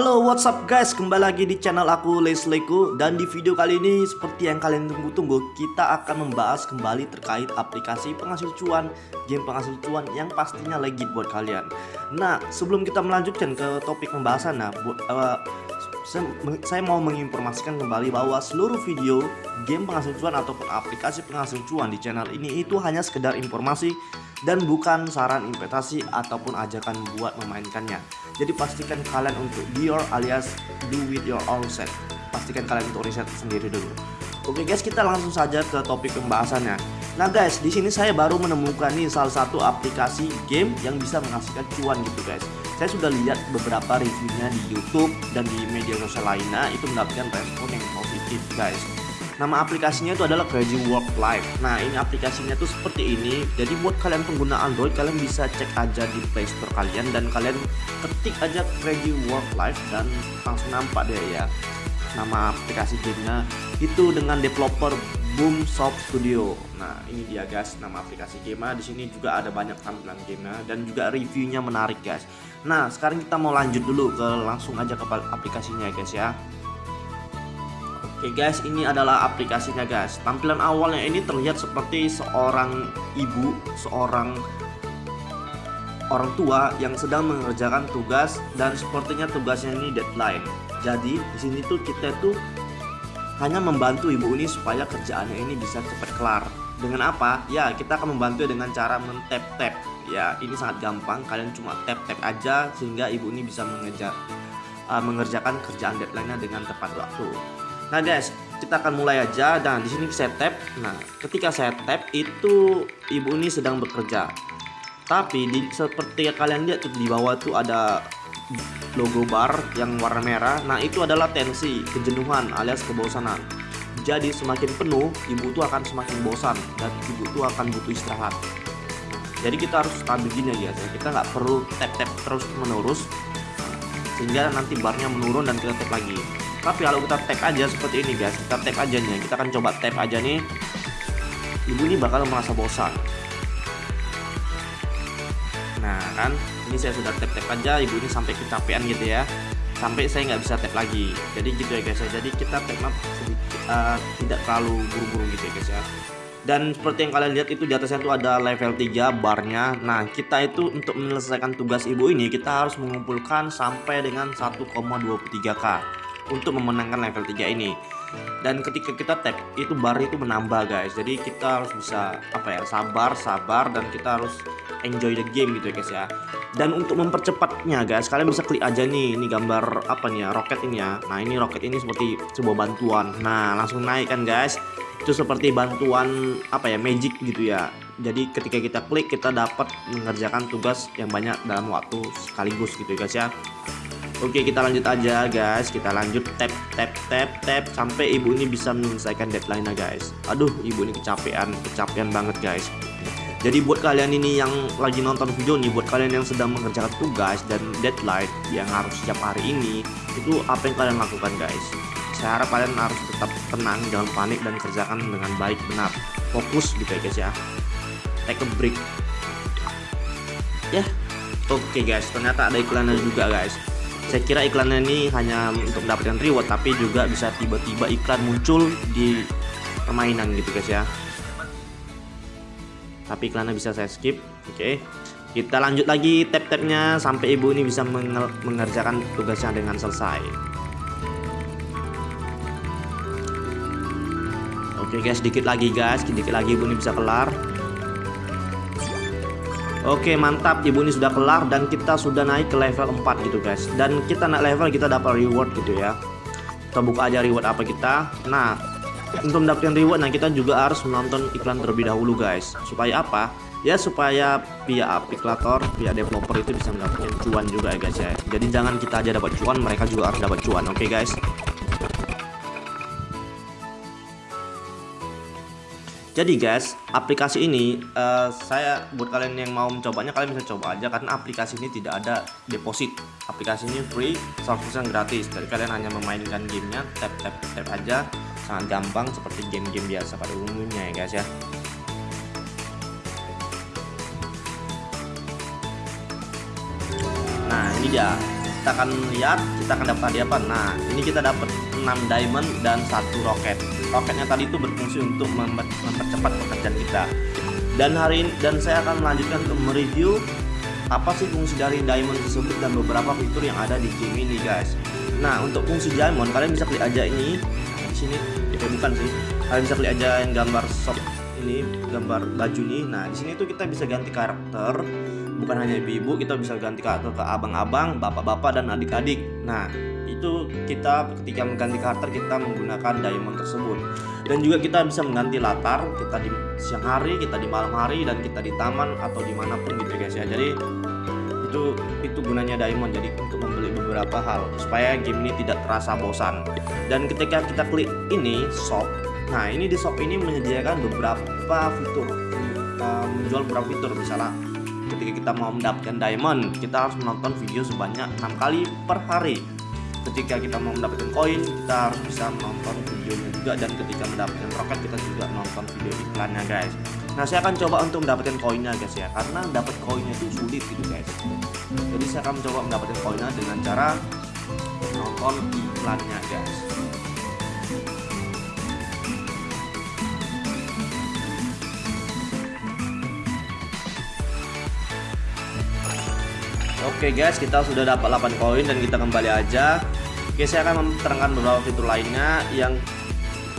Halo what's up guys? Kembali lagi di channel aku Lesleku Dan di video kali ini seperti yang kalian tunggu-tunggu Kita akan membahas kembali terkait aplikasi penghasil cuan Game penghasil cuan yang pastinya legit buat kalian. Nah sebelum kita melanjutkan ke topik pembahasan nah, buat, uh, saya mau menginformasikan kembali bahwa seluruh video game penghasil cuan ataupun aplikasi penghasil cuan di channel ini itu hanya sekedar informasi dan bukan saran investasi ataupun ajakan buat memainkannya. Jadi pastikan kalian untuk your alias do with your own set. Pastikan kalian untuk riset sendiri dulu. Oke guys, kita langsung saja ke topik pembahasannya. Nah guys, di sini saya baru menemukan nih salah satu aplikasi game yang bisa menghasilkan cuan gitu guys. Saya sudah lihat beberapa reviewnya di YouTube dan di media sosial lainnya itu mendapatkan respon yang positif guys. Nama aplikasinya itu adalah Crazy Work Life. Nah, ini aplikasinya tuh seperti ini. Jadi buat kalian pengguna Android, kalian bisa cek aja di Play Store kalian dan kalian ketik aja Crazy Work Life dan langsung nampak deh ya nama aplikasi gamenya itu dengan developer Boom Soft Studio. Nah, ini dia guys nama aplikasi game. Di sini juga ada banyak tampilan game dan juga reviewnya menarik guys. Nah, sekarang kita mau lanjut dulu ke langsung aja ke aplikasinya guys ya. Oke guys, ini adalah aplikasinya guys. Tampilan awalnya ini terlihat seperti seorang ibu, seorang orang tua yang sedang mengerjakan tugas dan sepertinya tugasnya ini deadline. Jadi di sini tuh kita tuh hanya membantu ibu ini supaya kerjaannya ini bisa cepat kelar. Dengan apa? Ya, kita akan membantu dengan cara mentap-tap. Ya, ini sangat gampang. Kalian cuma tap-tap aja sehingga ibu ini bisa mengejar uh, mengerjakan kerjaan deadline-nya dengan tepat waktu. Nah guys, kita akan mulai aja dan di sini saya tap. Nah, ketika saya tap itu ibu ini sedang bekerja. Tapi di, seperti kalian lihat di bawah tuh ada logo bar yang warna merah. Nah, itu adalah tensi, kejenuhan alias kebosanan. Jadi semakin penuh, ibu tuh akan semakin bosan dan ibu tuh akan butuh istirahat. Jadi kita harus stabil gini ya, kita nggak perlu tap-tap terus menerus sehingga nanti barnya menurun dan kita tap lagi. Tapi kalau kita tap aja seperti ini guys kita tap aja nih kita akan coba tap aja nih. Ibu ini bakal merasa bosan. Nah kan ini saya sudah tap tap aja ibu ini sampai kecapean gitu ya sampai saya nggak bisa tap lagi. Jadi gitu ya guys ya. Jadi kita tap uh, tidak terlalu buru-buru gitu ya guys ya. Dan seperti yang kalian lihat itu di atasnya itu ada level 3 barnya. Nah kita itu untuk menyelesaikan tugas ibu ini kita harus mengumpulkan sampai dengan 1,23k untuk memenangkan level 3 ini. Dan ketika kita tap itu bar itu menambah guys. Jadi kita harus bisa apa ya sabar sabar dan kita harus enjoy the game gitu ya guys ya. Dan untuk mempercepatnya guys kalian bisa klik aja nih ini gambar apa nih ya roket ini ya. Nah ini roket ini seperti sebuah bantuan. Nah langsung naik kan guys? Itu seperti bantuan apa ya magic gitu ya. Jadi ketika kita klik kita dapat mengerjakan tugas yang banyak dalam waktu sekaligus gitu ya guys ya. Oke kita lanjut aja guys. Kita lanjut tap tap tap tap Sampai ibu ini bisa menyelesaikan deadline guys. Aduh ibu ini kecapean Kecapean banget guys Jadi buat kalian ini yang lagi nonton video nih Buat kalian yang sedang mengerjakan tugas dan deadline Yang harus setiap hari ini Itu apa yang kalian lakukan guys? Saya harap kalian harus tetap tenang Jangan panik dan kerjakan dengan baik benar. Fokus gitu ya guys ya. Take a break. Ya Oke okay guys. Ternyata ada iklannya juga guys. Saya kira iklannya ini hanya untuk mendapatkan reward tapi juga bisa tiba-tiba iklan muncul di permainan gitu guys ya tapi iklannya bisa saya skip. Oke. Okay. kita lanjut lagi tap-tapnya sampai ibu ini bisa mengerjakan tugasnya dengan selesai. Oke okay guys sedikit lagi guys. Sedikit lagi ibu ini bisa kelar. Oke mantap. Ibu ini sudah kelar dan kita sudah naik ke level 4 gitu guys. Dan kita naik level kita dapat reward gitu ya. Kita buka aja reward apa kita. Nah untuk mendapatkan reward nah kita juga harus menonton iklan terlebih dahulu guys. Supaya apa? Ya supaya pihak aplikator, pihak developer itu bisa mendapatkan cuan juga ya guys ya. Jadi jangan kita aja dapat cuan mereka juga harus dapat cuan oke guys Jadi guys, aplikasi ini uh, saya buat kalian yang mau mencobanya kalian bisa coba aja karena aplikasi ini tidak ada deposit. Aplikasi ini free, subscription gratis. Jadi kalian hanya memainkan gamenya, tap tap tap aja, sangat gampang seperti game-game biasa pada umumnya ya guys ya. Nah ini dia kita akan lihat kita akan dapat hadiah apa nah ini kita dapat 6 diamond dan satu roket. Roketnya tadi itu berfungsi untuk memper mempercepat pekerjaan kita. Dan hari ini dan saya akan melanjutkan untuk mereview apa sih fungsi dari diamond tersebut dan beberapa fitur yang ada di game ini guys. Nah untuk fungsi diamond kalian bisa klik aja ini di sini. Ya bukan sih. Kalian bisa klik aja yang gambar shop ini gambar baju nih nah di sini tuh kita bisa ganti karakter. Bukan hanya ibu-ibu kita bisa ganti karakter ke abang-abang bapak-bapak dan adik-adik. Nah itu kita ketika mengganti karakter kita menggunakan diamond tersebut. Dan juga kita bisa mengganti latar kita di siang hari kita di malam hari dan kita di taman atau di mana pun gitu guys ya. Jadi itu itu gunanya diamond jadi untuk membeli beberapa hal supaya game ini tidak terasa bosan. Dan ketika kita klik ini shop nah ini di shop ini menyediakan beberapa fitur menjual beberapa fitur. Misalnya ketika kita mau mendapatkan diamond kita harus menonton video sebanyak enam kali per hari ketika kita mau mendapatkan koin kita harus bisa menonton videonya juga. Dan ketika mendapatkan roket kita juga nonton video iklannya guys. Nah saya akan coba untuk mendapatkan koinnya guys ya. Karena dapat koinnya itu sulit gitu guys. Jadi saya akan mencoba mendapatkan koinnya dengan cara nonton iklannya guys Oke guys, kita sudah dapat 8 koin dan kita kembali aja. Oke, saya akan menerangkan beberapa fitur lainnya. Yang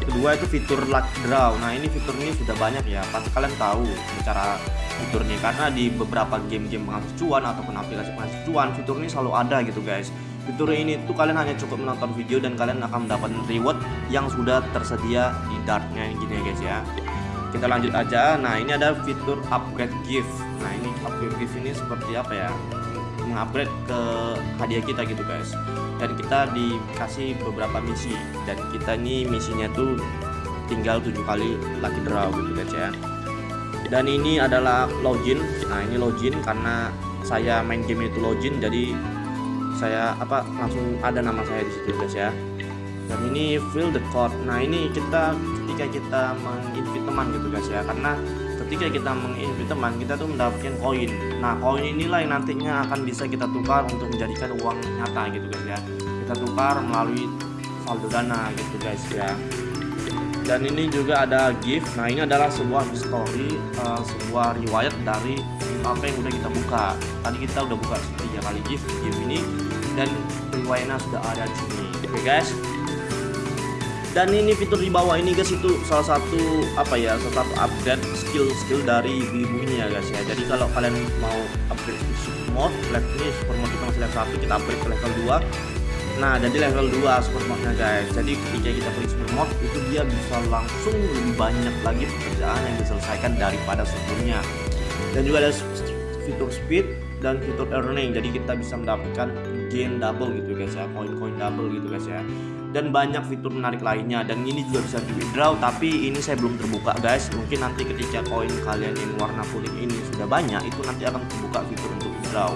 kedua itu fitur luck draw. Nah, ini fitur ini sudah banyak ya. Pasti kalian tahu cara fiturnya karena di beberapa game-game penghasil cuan ataupun aplikasi penghasil cuan, fitur ini selalu ada gitu guys. Fitur ini tuh kalian hanya cukup menonton video dan kalian akan mendapatkan reward yang sudah tersedia di dartnya gini ya guys ya. Kita lanjut aja. Nah, ini ada fitur upgrade gift. Nah, ini upgrade gift ini seperti apa ya? Mengupgrade ke hadiah kita gitu guys. Dan kita dikasih beberapa misi. Dan kita ini misinya tuh tinggal tujuh kali lucky draw gitu guys ya. Dan ini adalah login. Nah ini login karena saya main game itu login jadi saya apa langsung ada nama saya di situ guys ya. Dan ini fill the code. Nah ini kita ketika kita menginvite teman gitu guys ya. Karena ketika kita menginvite teman kita tuh mendapatkan koin. Nah koin inilah yang nantinya akan bisa kita tukar untuk menjadikan uang nyata gitu guys ya. Kita tukar melalui saldo dana gitu guys ya. Dan ini juga ada gift. Nah ini adalah sebuah story uh, sebuah riwayat dari apa yang udah kita buka. Tadi kita udah buka tiga kali gift gift ini dan riwayatnya sudah ada di sini. Oke okay, guys dan ini fitur di bawah ini guys itu salah satu apa ya salah satu upgrade skill-skill dari ibu ini ya guys ya. Jadi kalau kalian mau upgrade super mode level ini super mode kita masih level 1 kita upgrade ke level 2 nah jadi level 2 super mode guys. Jadi ketika kita klik super mode itu dia bisa langsung lebih banyak lagi pekerjaan yang diselesaikan daripada sebelumnya. Dan juga ada fitur speed dan fitur earning. Jadi kita bisa mendapatkan gain double gitu guys ya koin-koin double gitu guys ya. Dan banyak fitur menarik lainnya. Dan ini juga bisa di withdraw tapi ini saya belum terbuka guys. Mungkin nanti ketika koin kalian yang warna kuning ini sudah banyak itu nanti akan terbuka fitur untuk withdraw.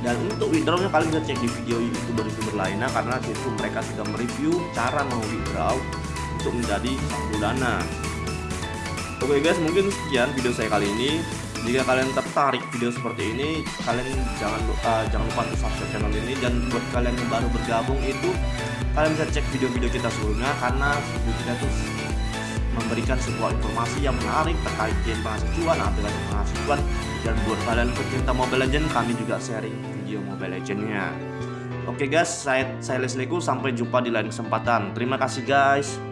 Dan untuk withdrawnya kalian bisa cek di video youtuber-youtuber lainnya karena itu mereka sudah mereview cara mau withdraw untuk menjadi dana. Oke guys mungkin sekian video saya kali ini jika kalian tertarik video seperti ini kalian jangan uh, jangan lupa untuk subscribe channel ini dan buat kalian yang baru bergabung itu kalian bisa cek video-video kita sebelumnya karena video kita tuh memberikan sebuah informasi yang menarik terkait game aplikasi penghasil cuan dan buat kalian pecinta Mobile Legend kami juga sharing video Mobile Legendnya. Oke guys, saya saya Leslie sampai jumpa di lain kesempatan. Terima kasih guys.